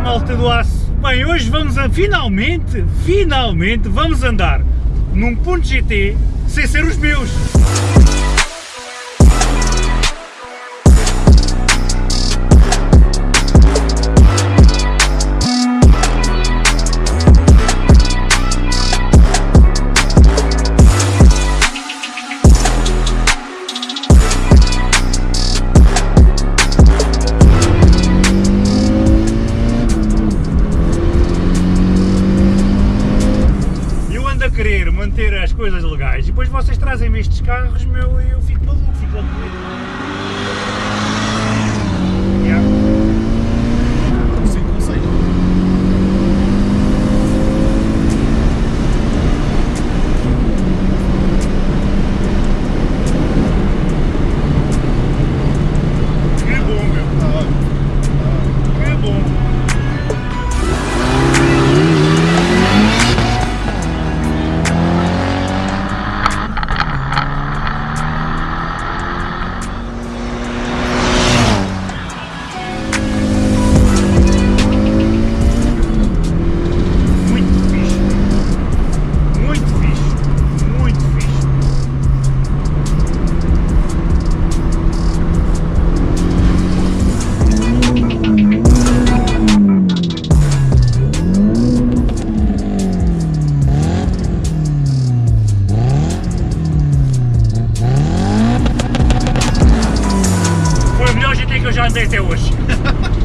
porta do aço. Bem, hoje vamos a, finalmente, finalmente vamos andar num ponto GT sem ser os meus. Querer manter as coisas legais e depois vocês trazem-me estes carros meu, e eu fico. até hoje.